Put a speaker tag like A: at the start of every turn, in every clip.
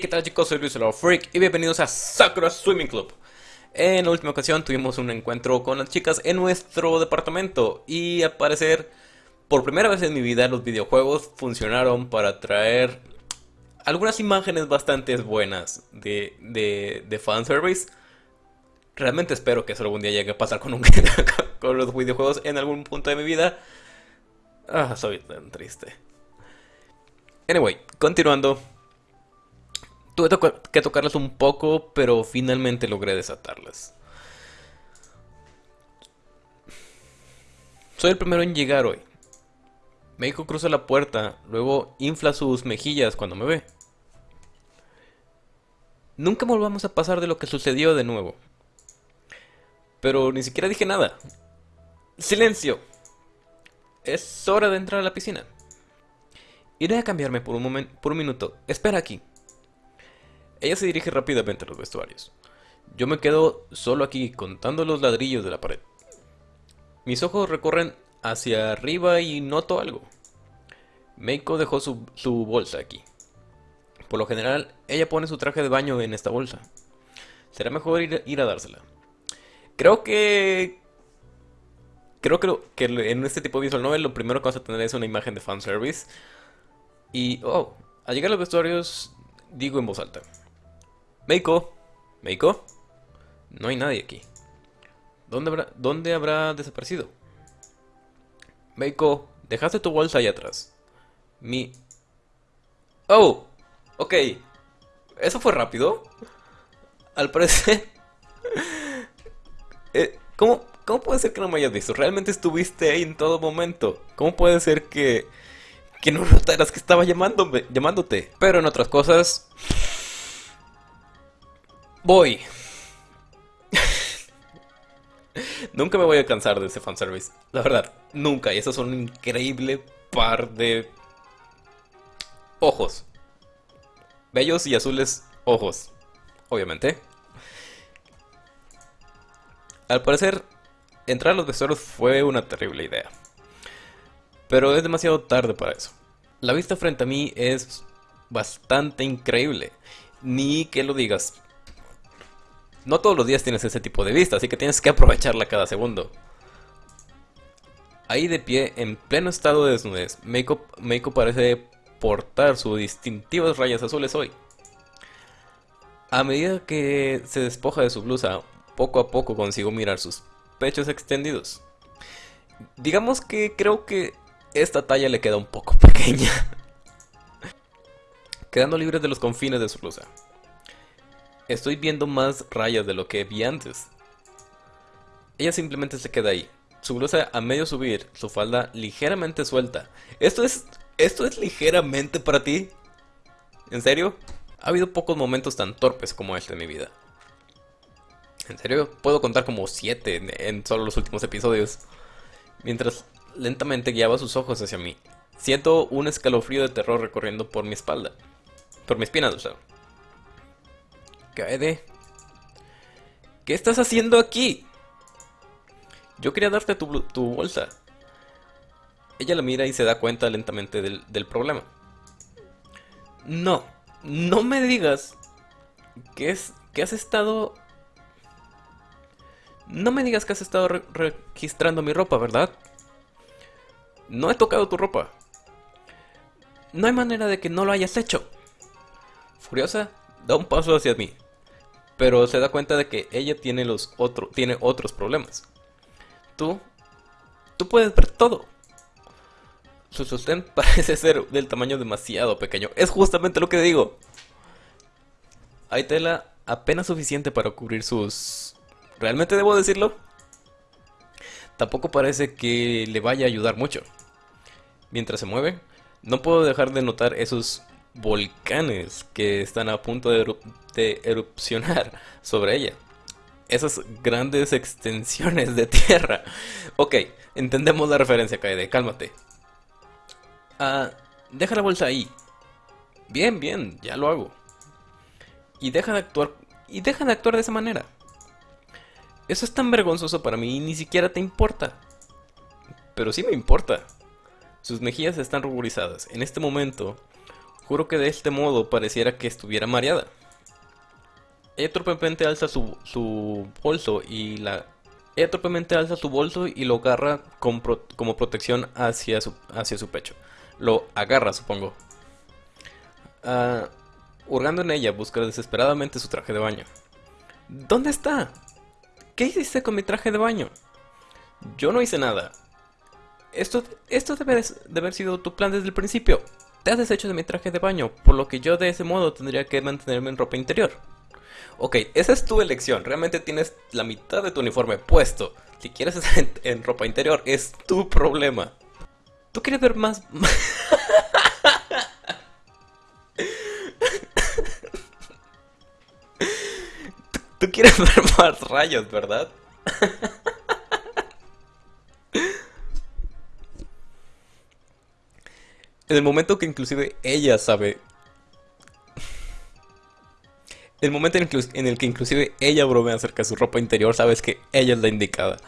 A: ¿qué tal chicos? Soy Luis el Freak y bienvenidos a Sakura Swimming Club. En la última ocasión tuvimos un encuentro con las chicas en nuestro departamento y al parecer, por primera vez en mi vida, los videojuegos funcionaron para traer algunas imágenes bastante buenas de, de, de fanservice. Realmente espero que eso algún día llegue a pasar con, un, con los videojuegos en algún punto de mi vida. Ah, soy tan triste. Anyway, continuando. Tuve que tocarlas un poco, pero finalmente logré desatarlas. Soy el primero en llegar hoy. Meiko cruza la puerta, luego infla sus mejillas cuando me ve. Nunca volvamos a pasar de lo que sucedió de nuevo. Pero ni siquiera dije nada. ¡Silencio! Es hora de entrar a la piscina. Iré a cambiarme por un momento, por un minuto. Espera aquí. Ella se dirige rápidamente a los vestuarios. Yo me quedo solo aquí contando los ladrillos de la pared. Mis ojos recorren hacia arriba y noto algo. Meiko dejó su, bolsa aquí. Por lo general, ella pone su traje de baño en esta bolsa. Será mejor ir, ir a dársela. Creo que... Creo que, en este tipo de visual novel lo primero que vamos a tener es una imagen de fanservice. Y, oh, al llegar a los vestuarios, digo en voz alta. Meiko, Meiko, no hay nadie aquí. ¿Dónde habrá, ¿Dónde habrá desaparecido? Meiko, dejaste tu bolsa ahí atrás. Mi... Oh, ok. ¿Eso fue rápido? Al parecer... eh, ¿cómo, ¿Cómo puede ser que no me hayas visto? Realmente estuviste ahí en todo momento. ¿Cómo puede ser que... Que no notaras que estaba llamándome, llamándote? Pero en otras cosas... Voy. nunca me voy a cansar de ese fanservice. La verdad, nunca. Y esos son un increíble par de ojos. Bellos y azules ojos. Obviamente. Al parecer, entrar a los vestuarios fue una terrible idea. Pero es demasiado tarde para eso. La vista frente a mí es bastante increíble. Ni que lo digas, no todos los días tienes ese tipo de vista, así que tienes que aprovecharla cada segundo. Ahí de pie, en pleno estado de desnudez, Meiko, parece portar sus distintivas rayas azules hoy. A medida que se despoja de su blusa, poco a poco consigo mirar sus pechos extendidos. Digamos que creo que esta talla le queda un poco pequeña. Quedando libre de los confines de su blusa. Estoy viendo más rayas de lo que vi antes. Ella simplemente se queda ahí. Su blusa a medio subir, su falda ligeramente suelta. ¿Esto es, esto es ligeramente para ti? ¿En serio? Ha habido pocos momentos tan torpes como este en mi vida. En serio, puedo contar como siete en, solo los últimos episodios. Mientras lentamente guiaba sus ojos hacia mí. Siento un escalofrío de terror recorriendo por mi espalda. Por mi espina, o sea. Kaede. ¿Qué estás haciendo aquí? Yo quería darte tu, bolsa. Ella la mira y se da cuenta lentamente del, problema. No, no me digas que, es, que has estado... No me digas que has estado registrando mi ropa, ¿verdad? No he tocado tu ropa. No hay manera de que no lo hayas hecho. Furiosa, da un paso hacia mí pero se da cuenta de que ella tiene los otro, tiene otros problemas. Tú, tú puedes ver todo. Su sostén parece ser del tamaño demasiado pequeño. Es justamente lo que digo. Hay tela apenas suficiente para cubrir sus... ¿Realmente debo decirlo? Tampoco parece que le vaya a ayudar mucho. Mientras se mueve, no puedo dejar de notar esos volcanes que están a punto de, erupcionar sobre ella. Esas grandes extensiones de tierra. Ok, entendemos la referencia, Kaede, cálmate. Ah, deja la bolsa ahí. Bien, bien, ya lo hago. Y deja de actuar. Y deja de actuar de esa manera. Eso es tan vergonzoso para mí y ni siquiera te importa. Pero sí me importa. Sus mejillas están ruborizadas. En este momento, Juro que de este modo pareciera que estuviera mareada. Ella torpemente alza su, su bolso y la... Ella alza su bolso y lo agarra como protección hacia su, hacia su pecho. Lo agarra, supongo. Uh, hurgando en ella, busca desesperadamente su traje de baño. ¿Dónde está? ¿Qué hiciste con mi traje de baño? Yo no hice nada. Esto, esto debe de haber sido tu plan desde el principio. Te has deshecho de mi traje de baño, por lo que yo de ese modo tendría que mantenerme en ropa interior. Ok, esa es tu elección. Realmente tienes la mitad de tu uniforme puesto. Si quieres estar en, ropa interior, es tu problema. ¿Tú quieres ver más... ¿Tú, quieres ver más rayos, ¿verdad? en el momento que inclusive ella sabe el momento en el, que, inclusive ella bromea acerca de su ropa interior, sabes que ella es la indicada.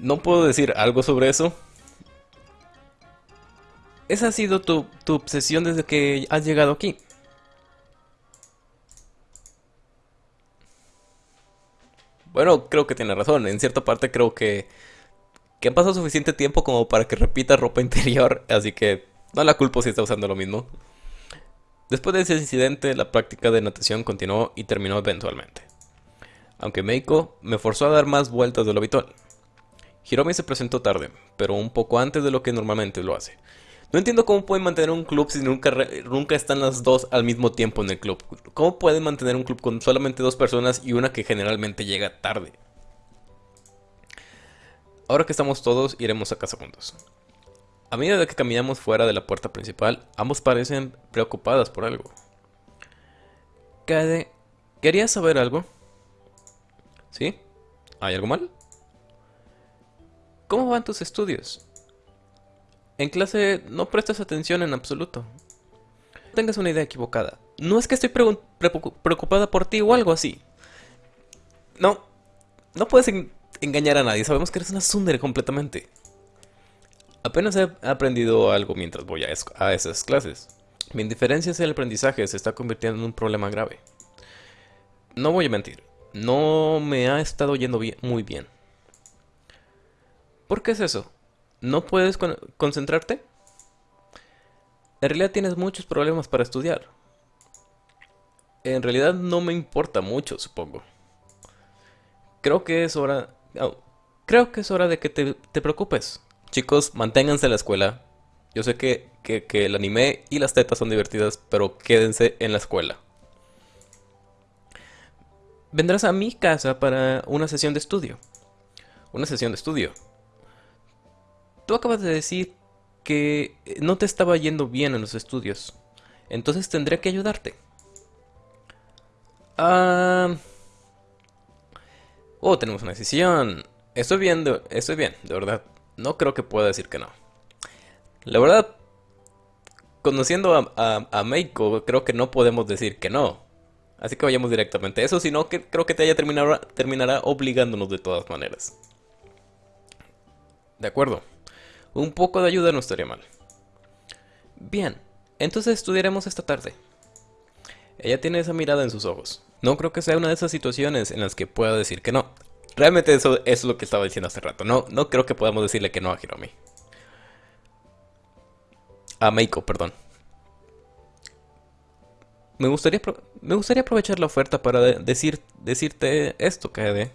A: No puedo decir algo sobre eso. Esa ha sido tu, tu obsesión desde que has llegado aquí. Bueno, creo que tiene razón. En cierta parte creo que, que han pasado suficiente tiempo como para que repita ropa interior. Así que no la culpo si está usando lo mismo. Después de ese incidente, la práctica de natación continuó y terminó eventualmente. Aunque Meiko me forzó a dar más vueltas de lo habitual. Hiromi se presentó tarde, pero un poco antes de lo que normalmente lo hace. No entiendo cómo pueden mantener un club si nunca, nunca están las dos al mismo tiempo en el club. ¿Cómo pueden mantener un club con solamente dos personas y una que generalmente llega tarde? Ahora que estamos todos, iremos a casa juntos. A medida que caminamos fuera de la puerta principal, ambos parecen preocupadas por algo. Kade, ¿querías saber algo? ¿Sí? ¿Hay algo mal? ¿Cómo van tus estudios? En clase no prestas atención en absoluto. No tengas una idea equivocada. No es que estoy preocupada por ti o algo así. No, no puedes engañar a nadie. Sabemos que eres una tsundere completamente. Apenas he aprendido algo mientras voy a, esas clases. Mi indiferencia hacia el aprendizaje se está convirtiendo en un problema grave. No voy a mentir, no me ha estado yendo muy bien. ¿Por qué es eso? ¿No puedes concentrarte? En realidad tienes muchos problemas para estudiar. En realidad no me importa mucho, supongo. Creo que es hora... Oh, creo que es hora de que te preocupes. Chicos, manténganse en la escuela. Yo sé que, el anime y las tetas son divertidas, pero quédense en la escuela. Vendrás a mi casa para una sesión de estudio. Una sesión de estudio. Tú acabas de decir que no te estaba yendo bien en los estudios. Entonces tendré que ayudarte. Ah... Oh, tenemos una decisión. Estoy bien, estoy bien, de verdad no creo que pueda decir que no. La verdad, conociendo a, a, Meiko, creo que no podemos decir que no. Así que vayamos directamente a eso, sino que creo que te haya terminado, terminará obligándonos de todas maneras. De acuerdo. Un poco de ayuda no estaría mal. Bien, entonces estudiaremos esta tarde. Ella tiene esa mirada en sus ojos. No creo que sea una de esas situaciones en las que pueda decir que no. Realmente eso, es lo que estaba diciendo hace rato. No, no creo que podamos decirle que no a Hiromi. A Meiko, perdón. Me gustaría, me gustaría aprovechar la oferta para decir, decirte esto, KD.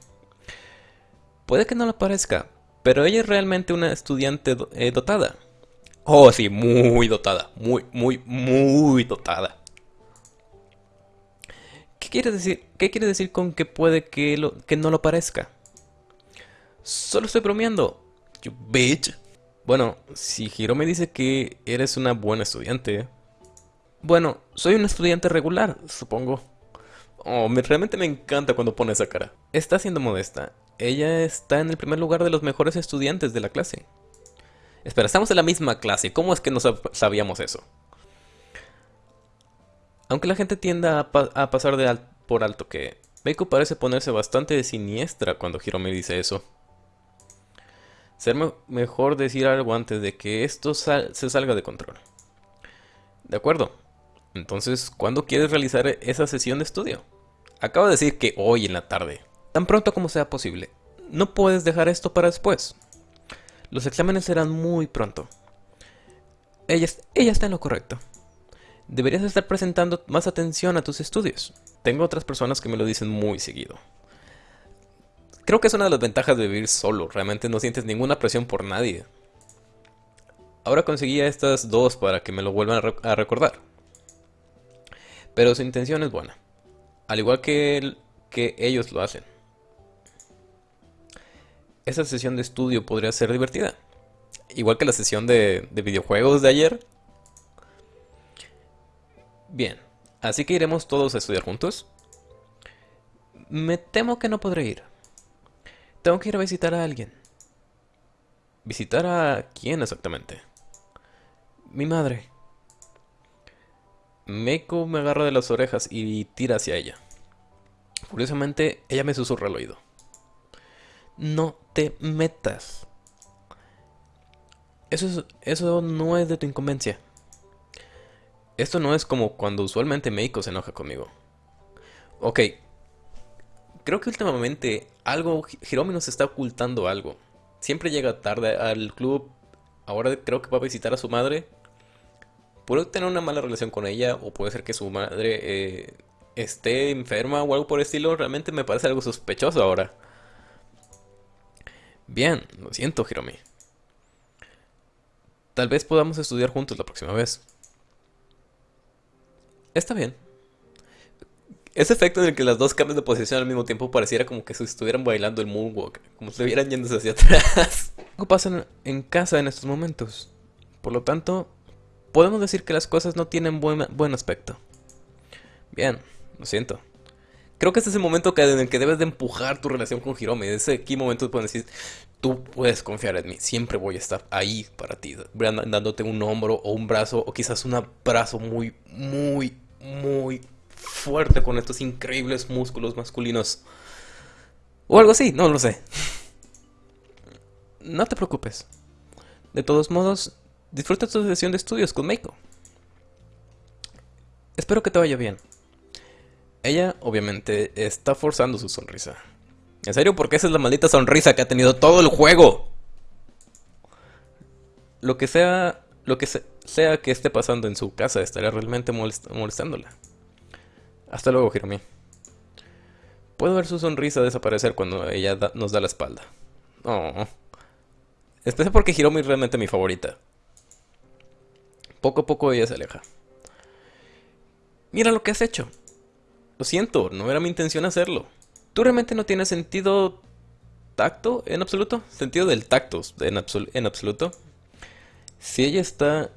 A: Puede que no lo parezca, pero ella es realmente una estudiante eh, dotada. Oh, sí, muy dotada. Muy, muy, muy dotada. ¿Qué quiere decir, qué quiere decir con que puede que, no lo parezca? Solo estoy bromeando. You bitch. Bueno, si Hiro me dice que eres una buena estudiante. Bueno, soy un estudiante regular, supongo. Oh, me, realmente me encanta cuando pone esa cara. Está siendo modesta. Ella está en el primer lugar de los mejores estudiantes de la clase. Espera, estamos en la misma clase. ¿Cómo es que no sabíamos eso? Aunque la gente tienda a, pasar de por alto que Meiko parece ponerse bastante siniestra cuando me dice eso. Ser mejor decir algo antes de que esto se salga de control. De acuerdo. Entonces, ¿cuándo quieres realizar esa sesión de estudio? Acabo de decir que hoy en la tarde. Tan pronto como sea posible. No puedes dejar esto para después. Los exámenes serán muy pronto. Ella está en lo correcto. Deberías estar presentando más atención a tus estudios. Tengo otras personas que me lo dicen muy seguido. Creo que es una de las ventajas de vivir solo. Realmente no sientes ninguna presión por nadie. Ahora conseguí estas dos para que me lo vuelvan a, recordar. Pero su intención es buena. Al igual que, que ellos lo hacen. Esa sesión de estudio podría ser divertida. Igual que la sesión de videojuegos de ayer. Bien, así que iremos todos a estudiar juntos. Me temo que no podré ir. Tengo que ir a visitar a alguien. ¿Visitar a quién exactamente? Mi madre. Meiko me agarra de las orejas y tira hacia ella. Curiosamente, ella me susurra al oído. No te metas. Eso, eso no es de tu incumbencia. Esto no es como cuando usualmente Meiko se enoja conmigo. Ok. Creo que últimamente algo, Hiromi nos está ocultando algo. Siempre llega tarde al club. Ahora creo que va a visitar a su madre. Puede tener una mala relación con ella o puede ser que su madre eh, esté enferma o algo por el estilo. Realmente me parece algo sospechoso ahora. Bien, lo siento, Hiromi. Tal vez podamos estudiar juntos la próxima vez. Está bien. Ese efecto en el que las dos cambian de posición al mismo tiempo pareciera como que se estuvieran bailando el moonwalk, como si estuvieran yéndose hacia atrás. Algo pasa en casa en estos momentos. Por lo tanto, podemos decir que las cosas no tienen buen, buen aspecto. Bien, lo siento. Creo que este es el momento en el que debes de empujar tu relación con Hiromi. Ese aquí momento puedes decir, tú puedes confiar en mí, siempre voy a estar ahí para ti, dándote un hombro o un brazo o quizás un abrazo muy, muy, muy fuerte con estos increíbles músculos masculinos. O algo así, no lo sé. No te preocupes. De todos modos, disfruta tu sesión de estudios con Meiko. Espero que te vaya bien. Ella, obviamente, está forzando su sonrisa. En serio, porque esa es la maldita sonrisa que ha tenido todo el juego. Lo que sea, lo que sea que esté pasando en su casa, estaría realmente molestándola. Hasta luego, Hiromi. Puedo ver su sonrisa desaparecer cuando ella nos da la espalda. Oh. Especial porque Hiromi es realmente mi favorita. Poco a poco ella se aleja. Mira lo que has hecho. Lo siento, no era mi intención hacerlo. ¿Tú realmente no tienes sentido tacto en absoluto? Sentido del tacto en, en absoluto. Si ella está...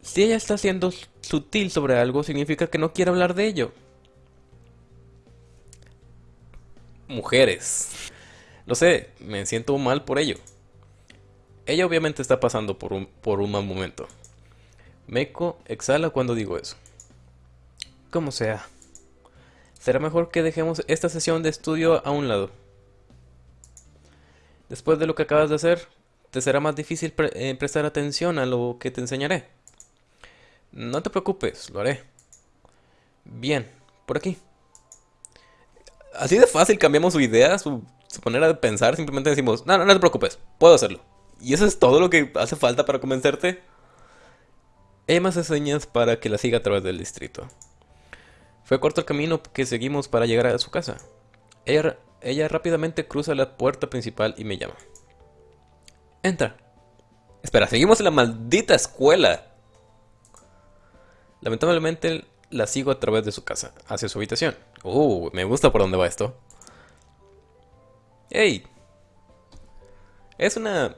A: Si ella está siendo sutil sobre algo, significa que no quiere hablar de ello. mujeres. Lo sé, me siento mal por ello. Ella obviamente está pasando por un, por un mal momento. Meiko exhala cuando digo eso. Como sea. Será mejor que dejemos esta sesión de estudio a un lado. Después de lo que acabas de hacer, te será más difícil eh, prestar atención a lo que te enseñaré. No te preocupes, lo haré. Bien, por aquí así de fácil cambiamos su idea, su, manera de pensar. Simplemente decimos, no, no, no te preocupes, puedo hacerlo. Y eso es todo lo que hace falta para convencerte. Me hace señas para que la siga a través del distrito. Fue corto el camino que seguimos para llegar a su casa. Ella, ella rápidamente cruza la puerta principal y me llama. Entra. Espera, seguimos en la maldita escuela. Lamentablemente la sigo a través de su casa, hacia su habitación. Uh, me gusta por dónde va esto. ¡Ey! Es una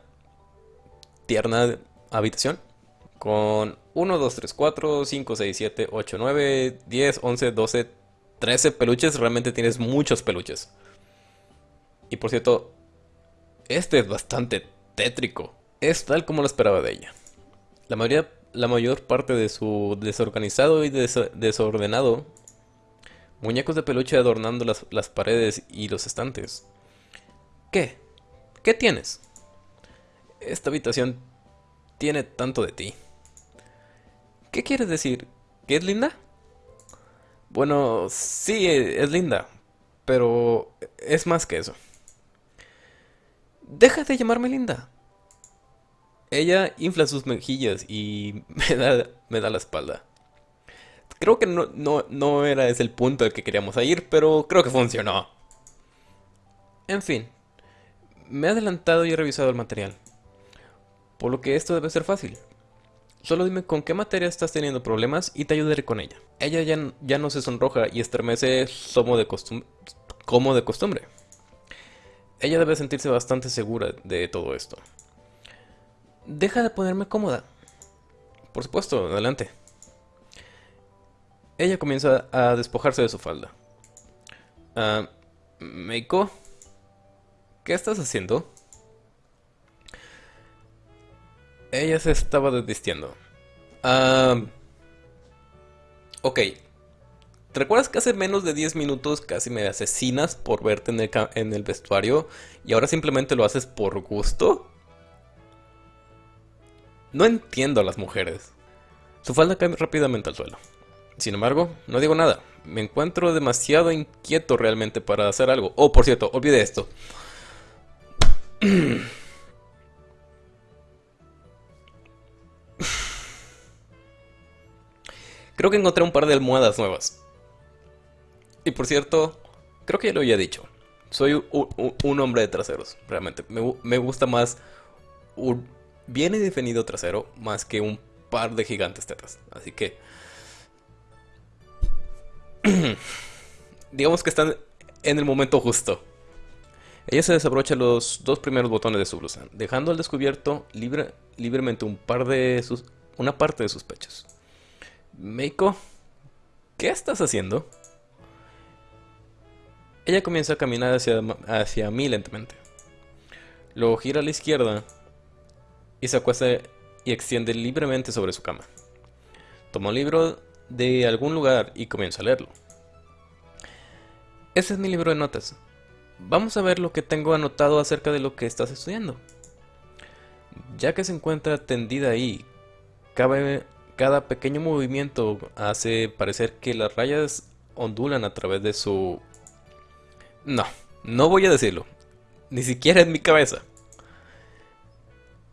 A: tierna habitación con 1, 2, 3, 4, 5, 6, 7, 8, 9, 10, 11, 12, 13 peluches. Realmente tienes muchos peluches. Y por cierto, este es bastante tétrico. Es tal como lo esperaba de ella. La mayoría la mayor parte de su desorganizado y desordenado. Muñecos de peluche adornando las, las paredes y los estantes. ¿Qué? ¿Qué tienes? Esta habitación tiene tanto de ti. ¿Qué quieres decir? ¿Que es linda? Bueno, sí, es linda, pero es más que eso. Deja de llamarme linda. Ella infla sus mejillas y me da, me da la espalda. Creo que no, no, no era ese el punto al que queríamos ir, pero creo que funcionó. En fin, me he adelantado y he revisado el material, por lo que esto debe ser fácil. Solo dime con qué materia estás teniendo problemas y te ayudaré con ella. Ella ya, ya no se sonroja y estremece como de costumbre. Ella debe sentirse bastante segura de todo esto. Deja de ponerme cómoda. Por supuesto, adelante. Ella comienza a despojarse de su falda. Ah, Meiko, ¿qué estás haciendo? Ella se estaba desvistiendo. Ah, ok. ¿Te recuerdas que hace menos de 10 minutos casi me asesinas por verte en el, en el vestuario y ahora simplemente lo haces por gusto? No entiendo a las mujeres. Su falda cae rápidamente al suelo. Sin embargo, no digo nada. Me encuentro demasiado inquieto realmente para hacer algo. Oh, por cierto, olvide esto. Creo que encontré un par de almohadas nuevas. Y por cierto, creo que ya lo había dicho. Soy un, hombre de traseros, realmente. Me, gu- me gusta más un bien definido trasero más que un par de gigantes tetas. Así que... digamos que están en el momento justo. Ella se desabrocha los dos primeros botones de su blusa, dejando al descubierto libre- libremente un par de sus, una parte de sus pechos. Meiko, ¿qué estás haciendo? Ella comienza a caminar hacia, hacia mí lentamente. Luego gira a la izquierda y se acuesta y extiende libremente sobre su cama. Toma un libro de algún lugar y comienza a leerlo. Ese es mi libro de notas. Vamos a ver lo que tengo anotado acerca de lo que estás estudiando. Ya que se encuentra tendida ahí, cada pequeño movimiento hace parecer que las rayas ondulan a través de su... No, no voy a decirlo. Ni siquiera en mi cabeza.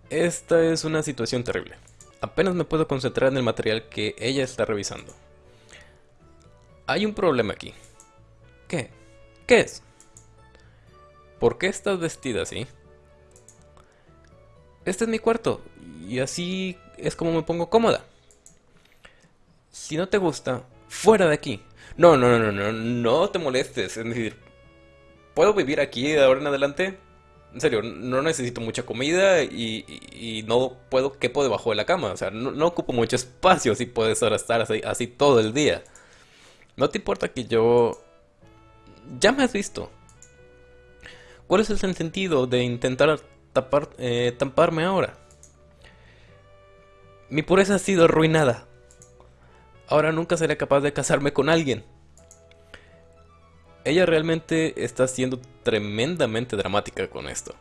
A: Esta es una situación terrible. Apenas me puedo concentrar en el material que ella está revisando. Hay un problema aquí. ¿Qué? ¿Qué es? ¿Por qué estás vestida así? Este es mi cuarto y así es como me pongo cómoda. Si no te gusta, fuera de aquí. No, no, no, no, no, no te molestes. Es decir, ¿puedo vivir aquí de ahora en adelante? En serio, no necesito mucha comida y, y- no puedo, quepo debajo de la cama. O sea, no, no ocupo mucho espacio si puedes ahora estar así, así todo el día. ¿No te importa que yo... Ya me has visto. ¿Cuál es el sentido de intentar tapar, eh, tamparme ahora? Mi pureza ha sido arruinada. Ahora nunca seré capaz de casarme con alguien. Ella realmente está siendo tremendamente dramática con esto.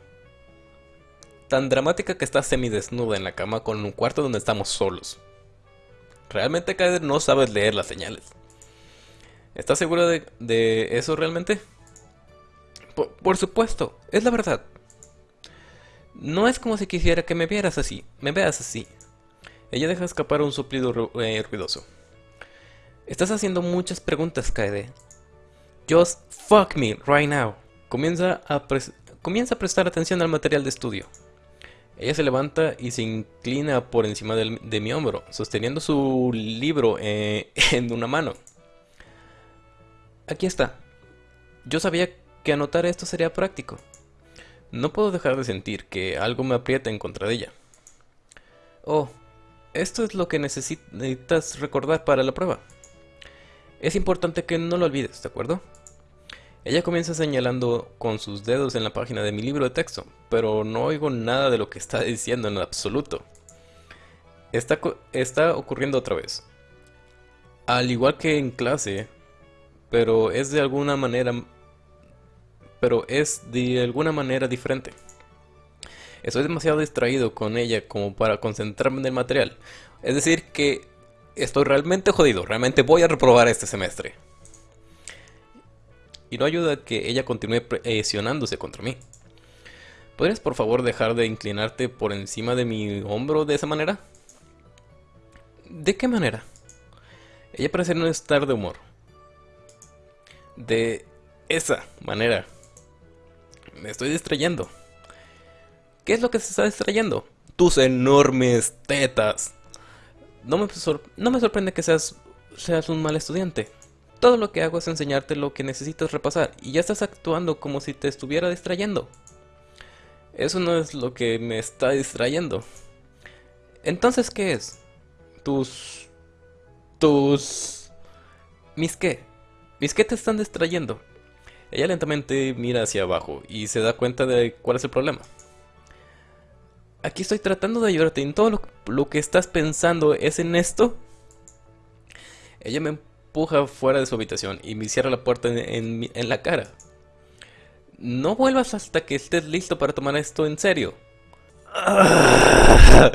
A: Tan dramática que está semidesnuda en la cama con un cuarto donde estamos solos. Realmente Kader no sabes leer las señales. ¿Estás segura de, eso realmente? Por, supuesto, es la verdad. No es como si quisiera que me vieras así, me veas así. Ella deja escapar un soplido eh, ruidoso. Estás haciendo muchas preguntas, Kaede. Just fuck me right now. Comienza a, comienza a prestar atención al material de estudio. Ella se levanta y se inclina por encima de mi hombro, sosteniendo su libro eh, en una mano. Aquí está. Yo sabía que anotar esto sería práctico. No puedo dejar de sentir que algo me aprieta en contra de ella. Oh, esto es lo que necesi- necesitas recordar para la prueba. Es importante que no lo olvides, ¿de acuerdo? Ella comienza señalando con sus dedos en la página de mi libro de texto, pero no oigo nada de lo que está diciendo en absoluto. Está, está ocurriendo otra vez. Al igual que en clase, pero es de alguna manera pero es de alguna manera diferente. Estoy demasiado distraído con ella como para concentrarme en el material. Es decir, que estoy realmente jodido, realmente voy a reprobar este semestre. Y no ayuda que ella continúe presionándose contra mí. ¿Podrías por favor dejar de inclinarte por encima de mi hombro de esa manera? ¿De qué manera? Ella parece no estar de humor. De esa manera. Me estoy distrayendo. ¿Qué es lo que se está distrayendo? Tus enormes tetas. No me, sorprende que seas, seas un mal estudiante. Todo lo que hago es enseñarte lo que necesitas repasar y ya estás actuando como si te estuviera distrayendo. Eso no es lo que me está distrayendo. Entonces, ¿qué es? Tus... Tus... ¿Mis qué? ¿Mis qué te están distrayendo? Ella lentamente mira hacia abajo y se da cuenta de cuál es el problema. Aquí estoy tratando de ayudarte y todo lo, que estás pensando es en esto. Ella me empuja fuera de su habitación y me cierra la puerta en, en la cara. No vuelvas hasta que estés listo para tomar esto en serio. A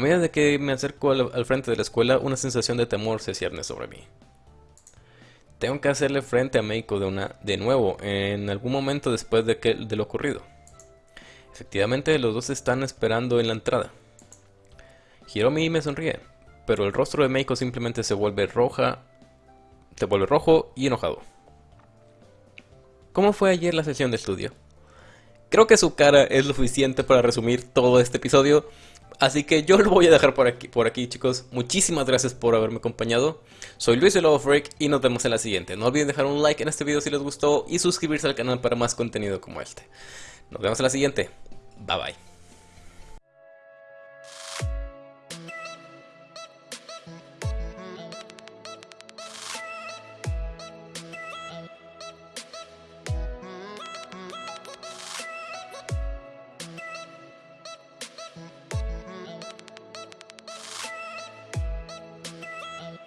A: medida de que me acerco al, frente de la escuela, una sensación de temor se cierne sobre mí. Tengo que hacerle frente a Meiko de nuevo, en algún momento después de, que, de lo ocurrido. Efectivamente, los dos están esperando en la entrada. Hiromi me sonríe, pero el rostro de Meiko simplemente se vuelve roja, se vuelve rojo y enojado. ¿Cómo fue ayer la sesión de estudio? Creo que su cara es lo suficiente para resumir todo este episodio. Así que yo lo voy a dejar por aquí, por aquí chicos. Muchísimas gracias por haberme acompañado. Soy Luis de Love Break y nos vemos en la siguiente. No olviden dejar un like en este video si les gustó y suscribirse al canal para más contenido como este. Nos vemos en la siguiente. Bye bye.